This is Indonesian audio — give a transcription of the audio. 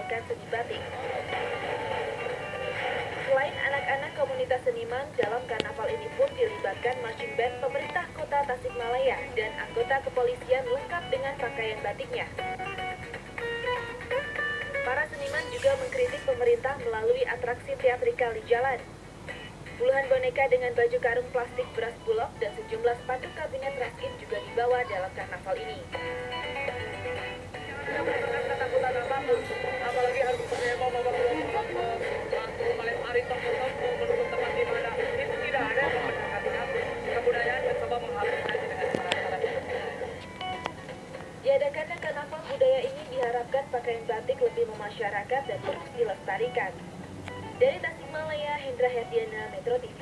menampilkan seni batik. Selain anak-anak komunitas seniman, dalam karnaval ini pun dilibatkan marching band pemerintah kota Tasikmalaya dan anggota kepolisian lengkap dengan pakaian batiknya. Para seniman juga mengkritik pemerintah melalui atraksi teatrikal di jalan. Puluhan boneka dengan baju karung plastik beras bulog dan sejumlah sepatu kabinet raskin juga dibawa dalam karnaval ini. Diadakannya karnaval budaya ini diharapkan pakaian batik lebih memasyarakat dan terus dilestarikan. Dari Tasikmalaya, Hendra Herdiana, Metro TV.